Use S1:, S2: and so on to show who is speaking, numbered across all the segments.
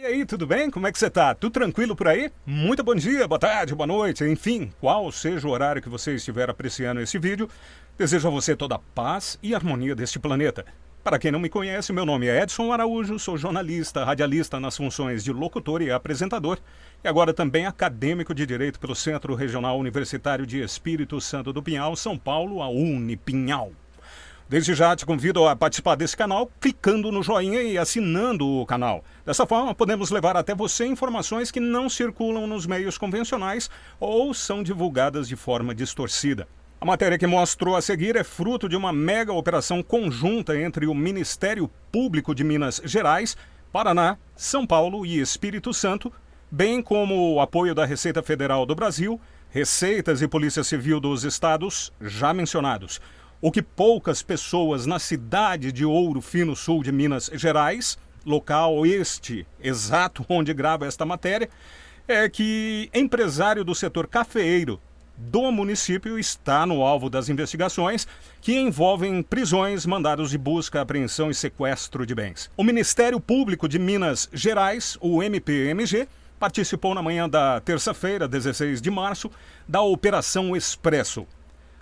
S1: E aí, tudo bem? Como é que você tá? Tudo tranquilo por aí? Muito bom dia, boa tarde, boa noite, enfim, qual seja o horário que você estiver apreciando esse vídeo, desejo a você toda a paz e harmonia deste planeta. Para quem não me conhece, meu nome é Edson Araújo, sou jornalista, radialista nas funções de locutor e apresentador, e agora também acadêmico de Direito pelo Centro Regional Universitário de Espírito Santo do Pinhal, São Paulo, a Unipinhal. Desde já te convido a participar desse canal clicando no joinha e assinando o canal. Dessa forma, podemos levar até você informações que não circulam nos meios convencionais ou são divulgadas de forma distorcida. A matéria que mostrou a seguir é fruto de uma mega operação conjunta entre o Ministério Público de Minas Gerais, Paraná, São Paulo e Espírito Santo, bem como o apoio da Receita Federal do Brasil, Receitas e Polícia Civil dos estados já mencionados o que poucas pessoas na cidade de Ouro Fino Sul de Minas Gerais, local este exato onde grava esta matéria, é que empresário do setor cafeeiro do município está no alvo das investigações que envolvem prisões, mandados de busca, apreensão e sequestro de bens. O Ministério Público de Minas Gerais, o MPMG, participou na manhã da terça-feira, 16 de março, da Operação Expresso,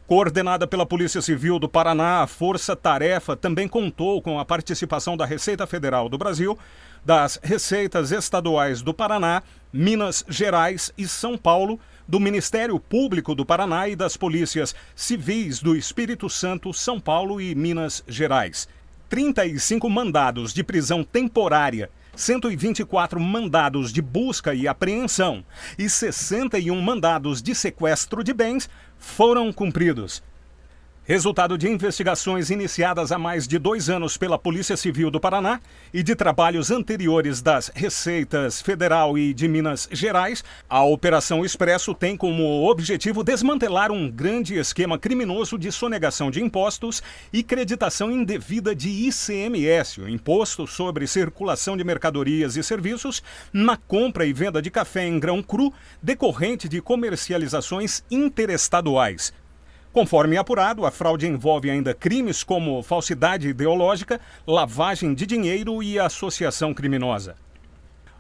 S1: Coordenada pela Polícia Civil do Paraná, a Força Tarefa também contou com a participação da Receita Federal do Brasil, das Receitas Estaduais do Paraná, Minas Gerais e São Paulo, do Ministério Público do Paraná e das Polícias Civis do Espírito Santo, São Paulo e Minas Gerais. 35 mandados de prisão temporária 124 mandados de busca e apreensão e 61 mandados de sequestro de bens foram cumpridos. Resultado de investigações iniciadas há mais de dois anos pela Polícia Civil do Paraná e de trabalhos anteriores das Receitas Federal e de Minas Gerais, a Operação Expresso tem como objetivo desmantelar um grande esquema criminoso de sonegação de impostos e creditação indevida de ICMS, o Imposto sobre Circulação de Mercadorias e Serviços, na compra e venda de café em grão cru decorrente de comercializações interestaduais. Conforme apurado, a fraude envolve ainda crimes como falsidade ideológica, lavagem de dinheiro e associação criminosa.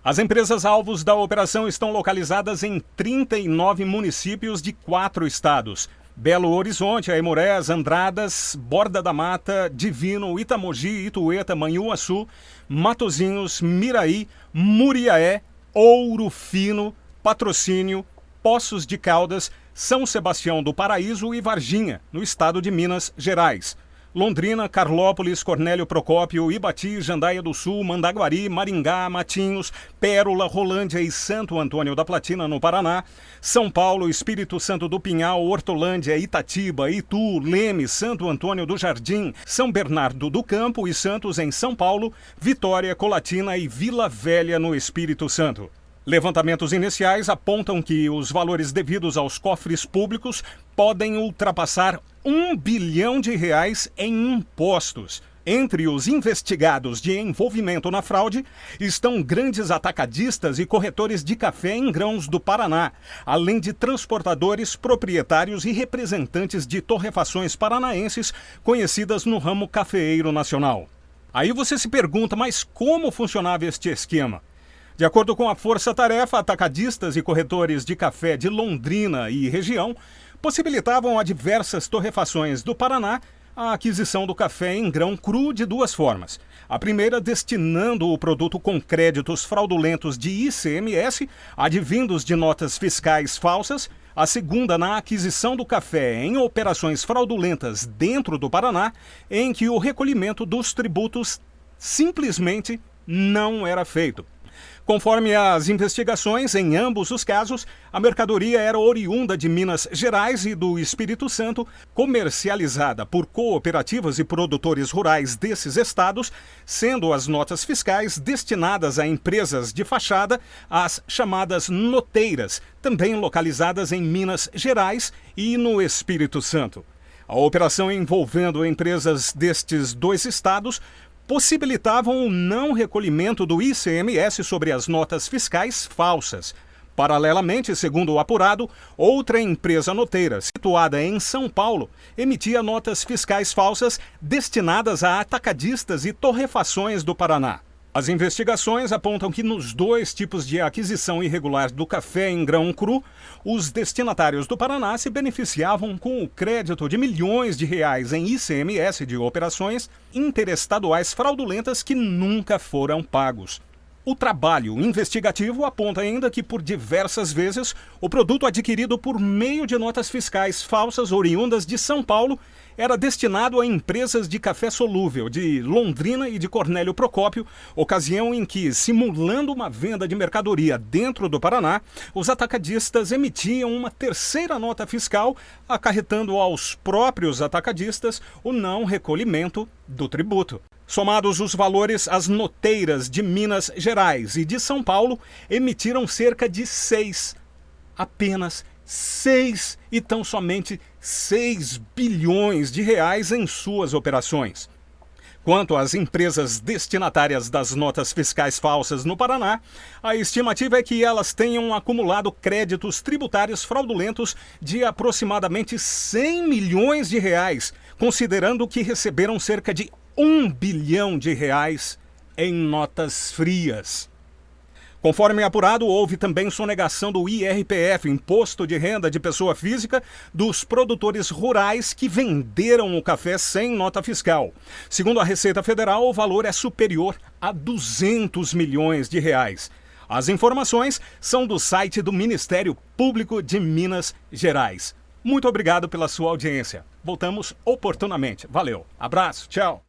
S1: As empresas alvos da operação estão localizadas em 39 municípios de quatro estados. Belo Horizonte, Aimorés, Andradas, Borda da Mata, Divino, Itamogi, Itueta, Manhuaçu, Matozinhos, Miraí, Muriaé, Ouro Fino, Patrocínio, Poços de Caldas, São Sebastião do Paraíso e Varginha, no estado de Minas Gerais. Londrina, Carlópolis, Cornélio Procópio, Ibati, Jandaia do Sul, Mandaguari, Maringá, Matinhos, Pérola, Rolândia e Santo Antônio da Platina, no Paraná, São Paulo, Espírito Santo do Pinhal, Hortolândia, Itatiba, Itu, Leme, Santo Antônio do Jardim, São Bernardo do Campo e Santos em São Paulo, Vitória, Colatina e Vila Velha, no Espírito Santo. Levantamentos iniciais apontam que os valores devidos aos cofres públicos podem ultrapassar um bilhão de reais em impostos. Entre os investigados de envolvimento na fraude estão grandes atacadistas e corretores de café em grãos do Paraná, além de transportadores, proprietários e representantes de torrefações paranaenses conhecidas no ramo cafeeiro nacional. Aí você se pergunta, mas como funcionava este esquema? De acordo com a Força Tarefa, atacadistas e corretores de café de Londrina e região possibilitavam a diversas torrefações do Paraná a aquisição do café em grão cru de duas formas. A primeira destinando o produto com créditos fraudulentos de ICMS, advindos de notas fiscais falsas. A segunda na aquisição do café em operações fraudulentas dentro do Paraná, em que o recolhimento dos tributos simplesmente não era feito. Conforme as investigações, em ambos os casos, a mercadoria era oriunda de Minas Gerais e do Espírito Santo, comercializada por cooperativas e produtores rurais desses estados, sendo as notas fiscais destinadas a empresas de fachada, as chamadas noteiras, também localizadas em Minas Gerais e no Espírito Santo. A operação envolvendo empresas destes dois estados possibilitavam o não recolhimento do ICMS sobre as notas fiscais falsas. Paralelamente, segundo o apurado, outra empresa noteira, situada em São Paulo, emitia notas fiscais falsas destinadas a atacadistas e torrefações do Paraná. As investigações apontam que nos dois tipos de aquisição irregular do café em grão cru, os destinatários do Paraná se beneficiavam com o crédito de milhões de reais em ICMS de operações interestaduais fraudulentas que nunca foram pagos. O trabalho investigativo aponta ainda que, por diversas vezes, o produto adquirido por meio de notas fiscais falsas oriundas de São Paulo era destinado a empresas de café solúvel de Londrina e de Cornélio Procópio, ocasião em que, simulando uma venda de mercadoria dentro do Paraná, os atacadistas emitiam uma terceira nota fiscal, acarretando aos próprios atacadistas o não recolhimento do tributo. Somados os valores, as noteiras de Minas Gerais e de São Paulo emitiram cerca de seis, apenas seis e tão somente 6 bilhões de reais em suas operações. Quanto às empresas destinatárias das notas fiscais falsas no Paraná, a estimativa é que elas tenham acumulado créditos tributários fraudulentos de aproximadamente 100 milhões de reais, considerando que receberam cerca de um bilhão de reais em notas frias. Conforme apurado, houve também sonegação do IRPF, Imposto de Renda de Pessoa Física, dos produtores rurais que venderam o café sem nota fiscal. Segundo a Receita Federal, o valor é superior a 200 milhões de reais. As informações são do site do Ministério Público de Minas Gerais. Muito obrigado pela sua audiência. Voltamos oportunamente. Valeu. Abraço. Tchau.